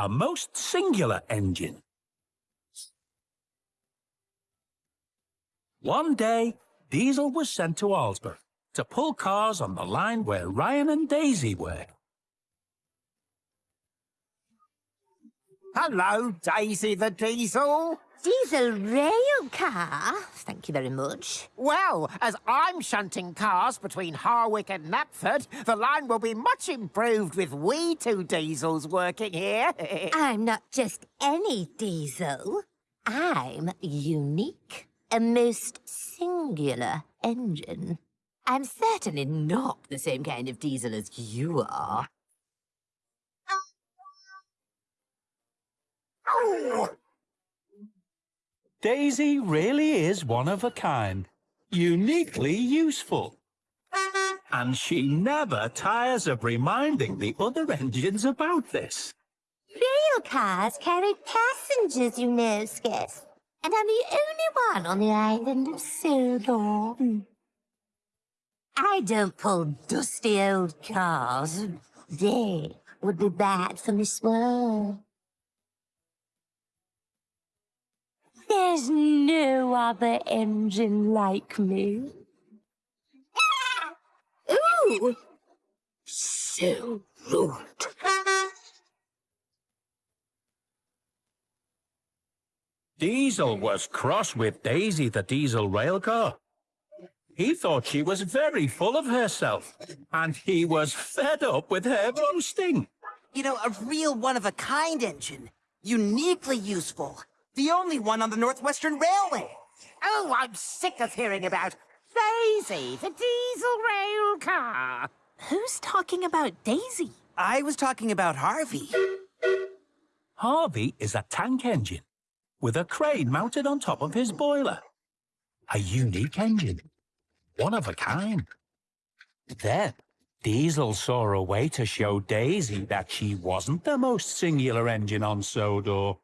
a most singular engine. One day, Diesel was sent to Arlesburgh to pull cars on the line where Ryan and Daisy work. Hello, Daisy the Diesel. Diesel rail car? Thank you very much. Well, as I'm shunting cars between Harwick and Knapford, the line will be much improved with we two diesels working here. I'm not just any diesel. I'm unique. A most singular engine. I'm certainly not the same kind of diesel as you are. Daisy really is one of a kind, uniquely useful. And she never tires of reminding the other engines about this. Rail cars carry passengers, you know, Skiff. And I'm the only one on the island of Sodor. I don't pull dusty old cars. They would be bad for Miss World. There's no other engine like me. Ooh! So rude. Diesel was cross with Daisy the diesel railcar. He thought she was very full of herself, and he was fed up with her boasting. You know, a real one-of-a-kind engine. Uniquely useful. The only one on the Northwestern Railway. Oh, I'm sick of hearing about Daisy, the diesel rail car. Who's talking about Daisy? I was talking about Harvey. Harvey is a tank engine with a crane mounted on top of his boiler. A unique engine. One of a kind. Then, Diesel saw a way to show Daisy that she wasn't the most singular engine on Sodor.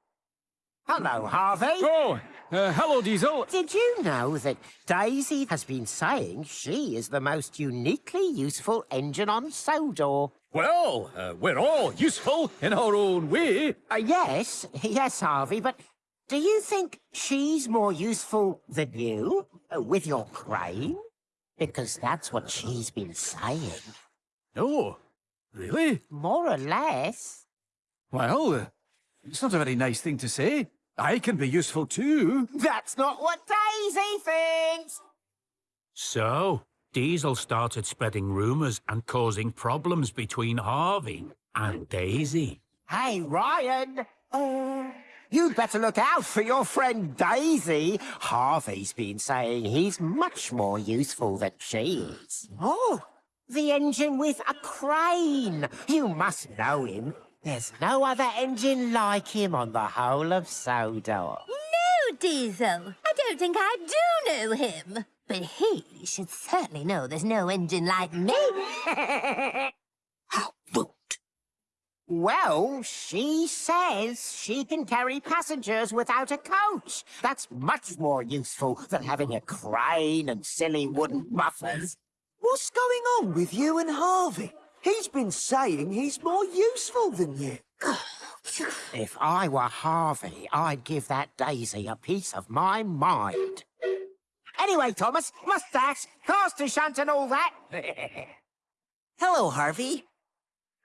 Hello, Harvey. Oh, uh, hello, Diesel. Did you know that Daisy has been saying she is the most uniquely useful engine on Sodor? Well, uh, we're all useful in our own way. Uh, yes, yes, Harvey, but do you think she's more useful than you uh, with your crane? Because that's what she's been saying. No, really? More or less. Well, uh, it's not a very nice thing to say. I can be useful too. That's not what Daisy thinks. So, Diesel started spreading rumours and causing problems between Harvey and Daisy. Hey, Ryan. Uh, you'd better look out for your friend Daisy. Harvey's been saying he's much more useful than she is. Oh, the engine with a crane. You must know him. There's no other engine like him on the whole of Sodor. No, Diesel. I don't think I do know him. But he should certainly know there's no engine like me. How rude. Well, she says she can carry passengers without a coach. That's much more useful than having a crane and silly wooden buffers. What's going on with you and Harvey? He's been saying he's more useful than you. If I were Harvey, I'd give that Daisy a piece of my mind. Anyway, Thomas, mustache, cars to shunt and all that. Hello, Harvey.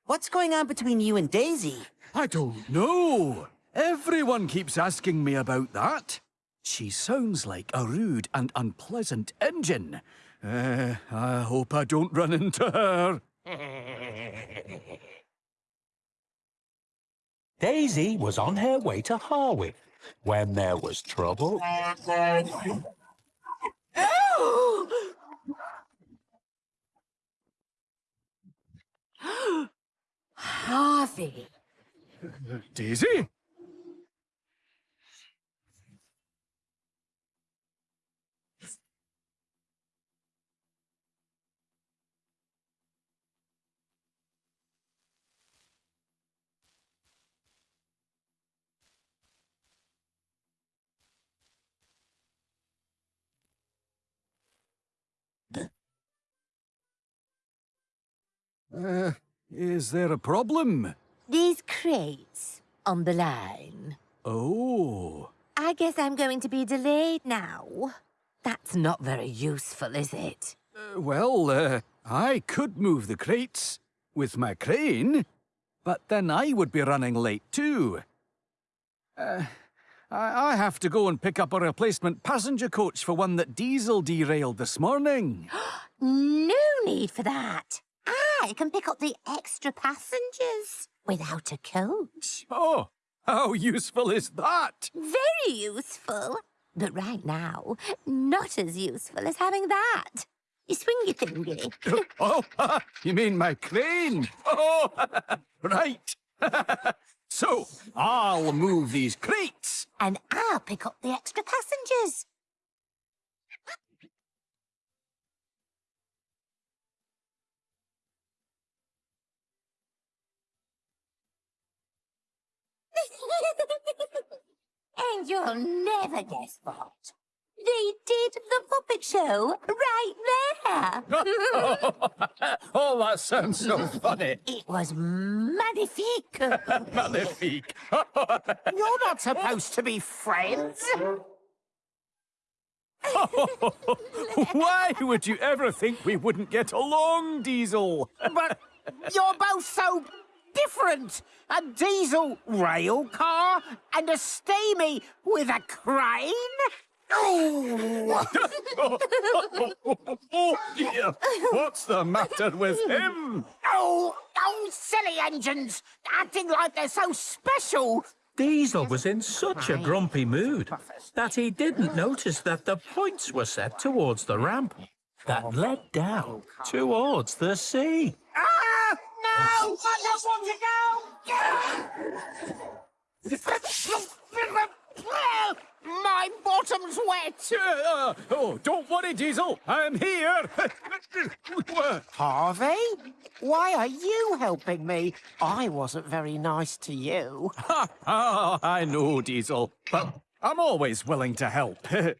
What's going on between you and Daisy? I don't know. Everyone keeps asking me about that. She sounds like a rude and unpleasant engine. Uh, I hope I don't run into her. Daisy was on her way to Harwick when there was trouble. Harvey. Daisy? Uh, is there a problem? These crates, on the line. Oh. I guess I'm going to be delayed now. That's not very useful, is it? Uh, well, uh, I could move the crates with my crane, but then I would be running late too. Uh, I, I have to go and pick up a replacement passenger coach for one that Diesel derailed this morning. No need for that. I can pick up the extra passengers without a coach. Oh, how useful is that? Very useful. But right now, not as useful as having that. You swing your thingy. Oh, you mean my crane? Oh, right. so, I'll move these crates. and I'll pick up the extra passengers. and you'll never guess what. They did the puppet show right there. oh, that sounds so funny. it was magnifique. Magnifique. You're not supposed to be friends. Why would you ever think we wouldn't get along, Diesel? But you're both so different. A diesel rail car and a steamy with a crane? Oh, Oh dear, what's the matter with him? oh, oh, silly engines, acting like they're so special. Diesel was in such a grumpy mood that he didn't notice that the points were set towards the ramp that led down towards the sea. Ah, no, I don't want to go. My bottom's wet. Uh, oh, don't worry, Diesel. I'm here. Harvey, why are you helping me? I wasn't very nice to you. oh, I know, Diesel, but I'm always willing to help. Do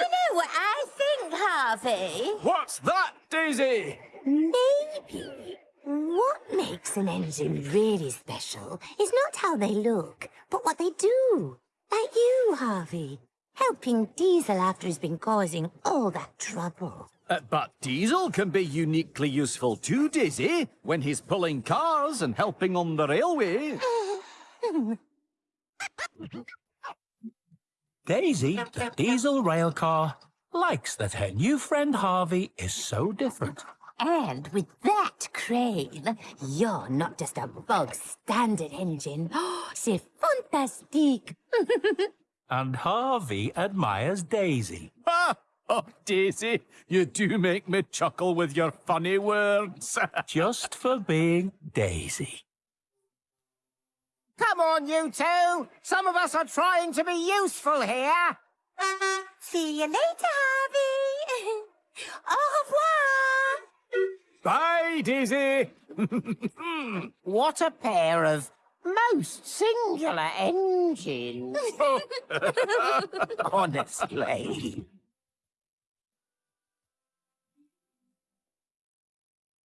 you know what I think, Harvey? What's that, Daisy? Maybe. What makes an engine really special is not how they look, but what they do. Like you, Harvey. Helping Diesel after he's been causing all that trouble. Uh, but Diesel can be uniquely useful too, Daisy, when he's pulling cars and helping on the railway. Daisy, the diesel rail car, likes that her new friend Harvey is so different. And with that crane, you're not just a bog standard engine. C'est fantastique. And Harvey admires Daisy. Ah! Oh, Daisy, you do make me chuckle with your funny words. just for being Daisy. Come on, you two. Some of us are trying to be useful here. See you later, Harvey. Au revoir. Daisy. What a pair of most singular engines. Honestly.